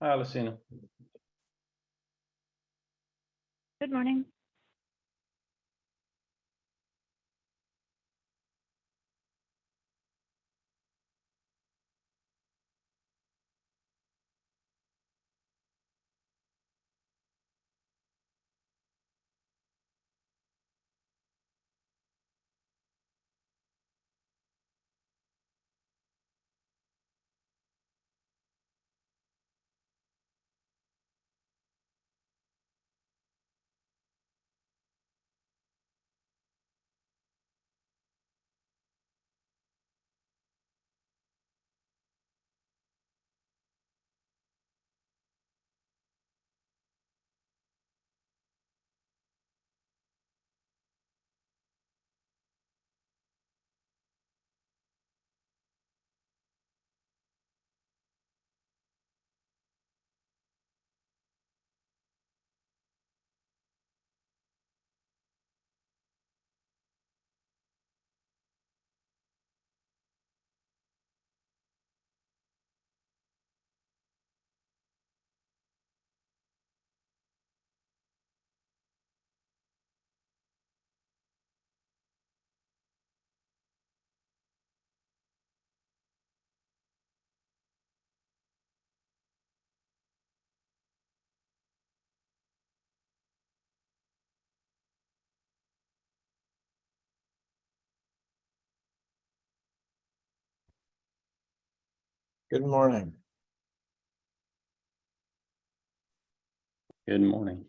Hi, Lucina. Good morning. Good morning. Good morning.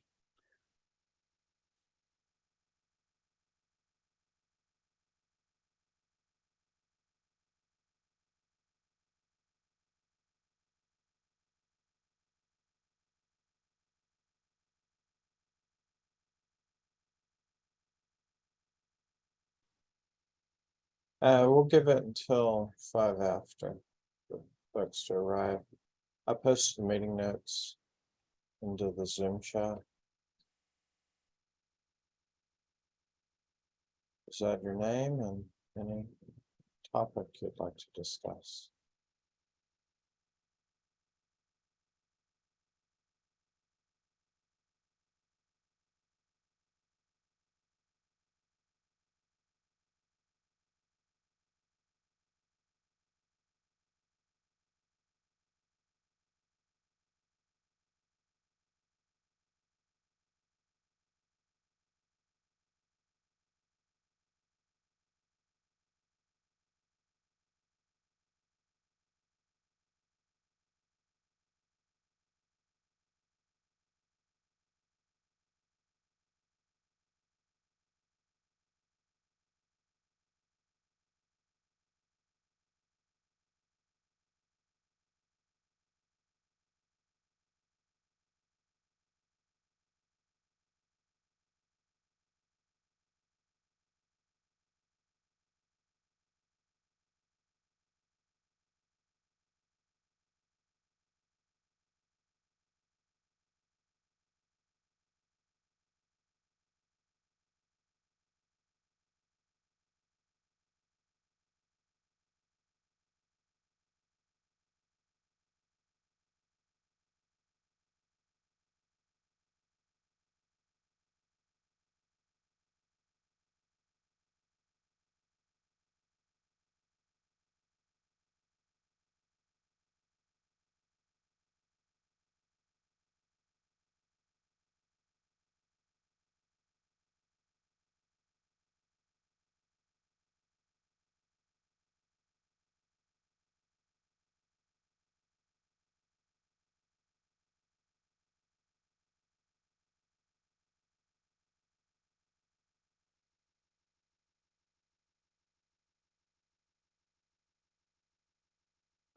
Uh, we'll give it until five after folks to arrive. I posted the meeting notes into the Zoom chat. Is that your name and any topic you'd like to discuss?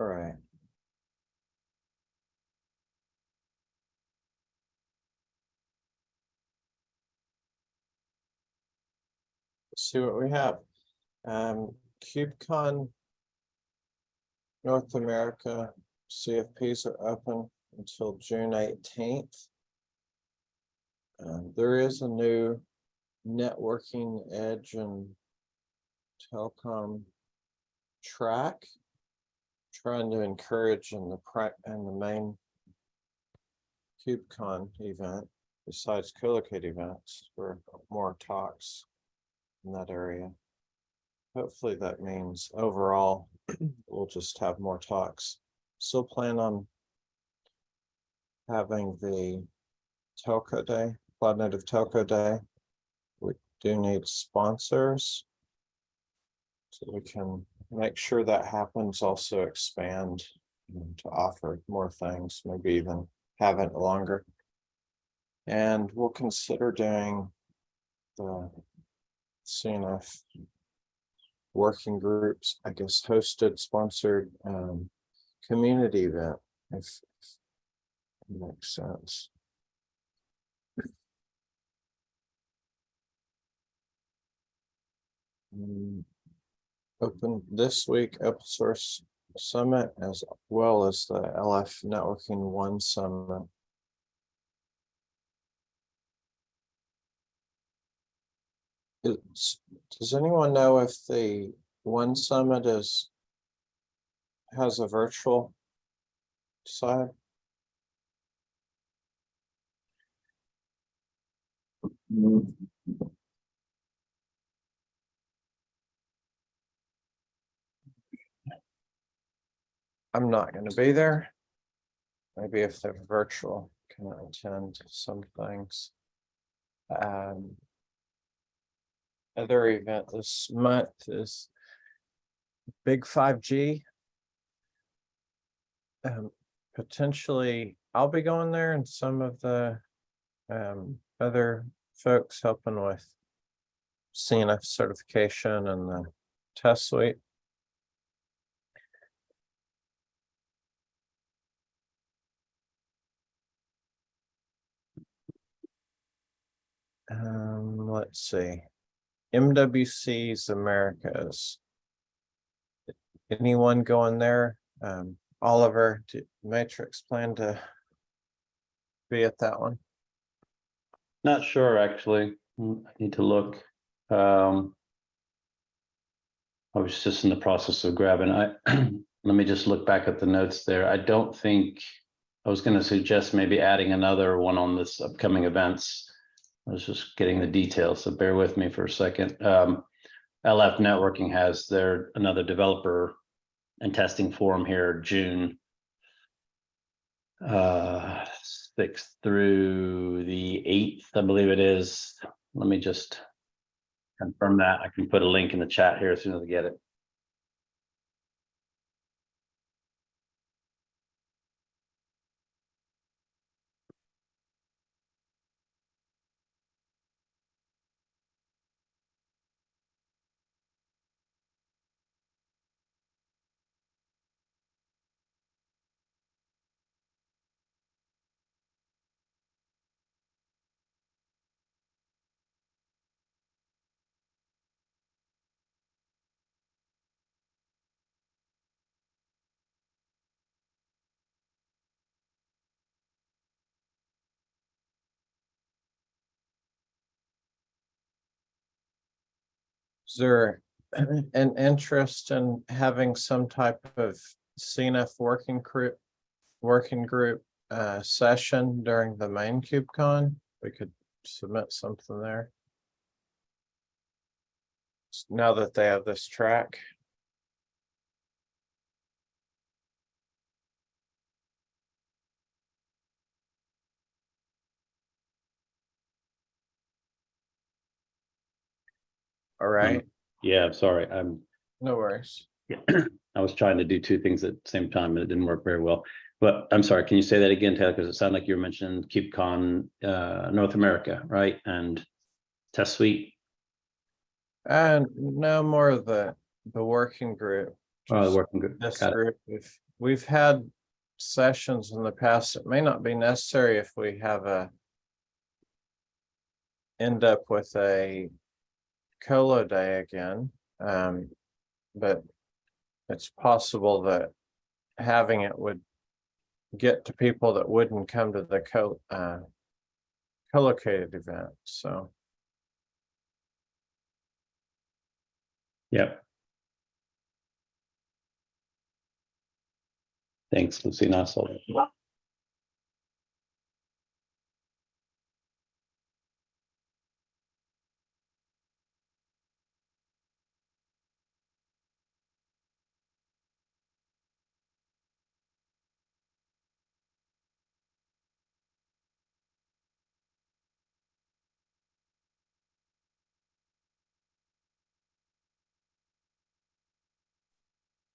All right. Let's see what we have. Um, KubeCon. North America CFPs are open until June eighteenth. Um, there is a new networking edge and telecom track. Trying to encourage in the in the main KubeCon event, besides co-locate events, for more talks in that area. Hopefully that means overall, we'll just have more talks. Still plan on having the telco day, Cloud Native Telco Day. We do need sponsors. So we can make sure that happens, also expand to offer more things, maybe even have it longer. And we'll consider doing the CNF working groups, I guess, hosted, sponsored, um, community event, if if makes sense. Mm, Open this week, open source summit as well as the LF networking one summit. It's, does anyone know if the one summit is has a virtual side? Mm-hmm. I'm not gonna be there. Maybe if they're virtual, can attend some things. Um. Other event this month is. Big five G. Um, potentially, I'll be going there and some of the. Um, other folks helping with. CNF certification and the test suite. Um, let's see. MWC's Americas. Anyone going there? Um, Oliver, did Matrix plan to be at that one? Not sure, actually. Mm, I need to look. Um. I was just in the process of grabbing, I, let me just look back at the notes there. I don't think. I was gonna suggest maybe adding another one on this upcoming events. I was just getting the details, so bear with me for a second. Um, LF Networking has their, another developer and testing forum here, June. Uh, sixth through the eighth, I believe it is. Let me just confirm that. I can put a link in the chat here as soon as I get it. There an interest in having some type of CNF working group? Working group uh session during the main KubeCon? We could submit something there. Now that they have this track. All right, Yeah, sorry, I'm, no worries. I was trying to do two things at the same time and it didn't work very well. But I'm sorry, can you say that again, Taylor? Because it sounded like you were mentioning KubeCon, uh, North America, right? And test suite. And no more of the, the working group. Oh, the just working group. This Got it. group, if we've had sessions in the past, it may not be necessary if we have a. End up with a colo day again, um, but. It's possible that having it would. Get to people that wouldn't come to the co, uh. Co-located event, so. Yep. Thanks, Lucy. So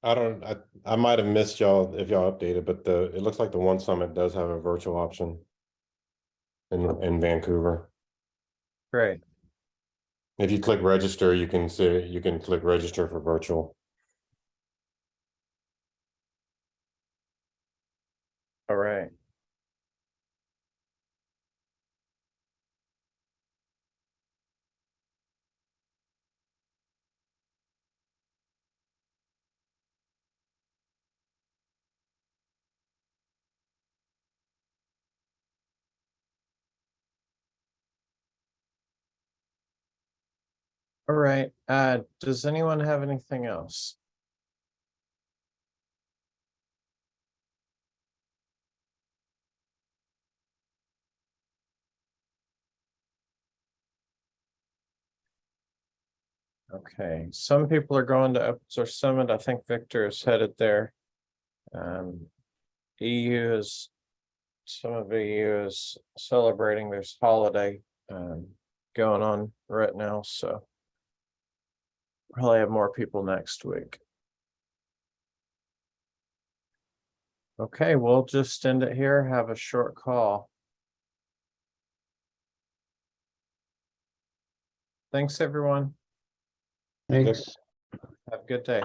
I don't, I, I might have missed y'all if y'all updated, but the, it looks like the One Summit does have a virtual option. In, in Vancouver. Great. If you click register, you can see, you can click register for virtual. All right. All right, uh, does anyone have anything else? Okay, some people are going to Open Source Summit. I think Victor is headed there. Um, EU is, some of EU is celebrating this holiday, um, going on right now, so. Probably have more people next week. Okay, we'll just end it here, have a short call. Thanks, everyone. Thanks. Have a good day.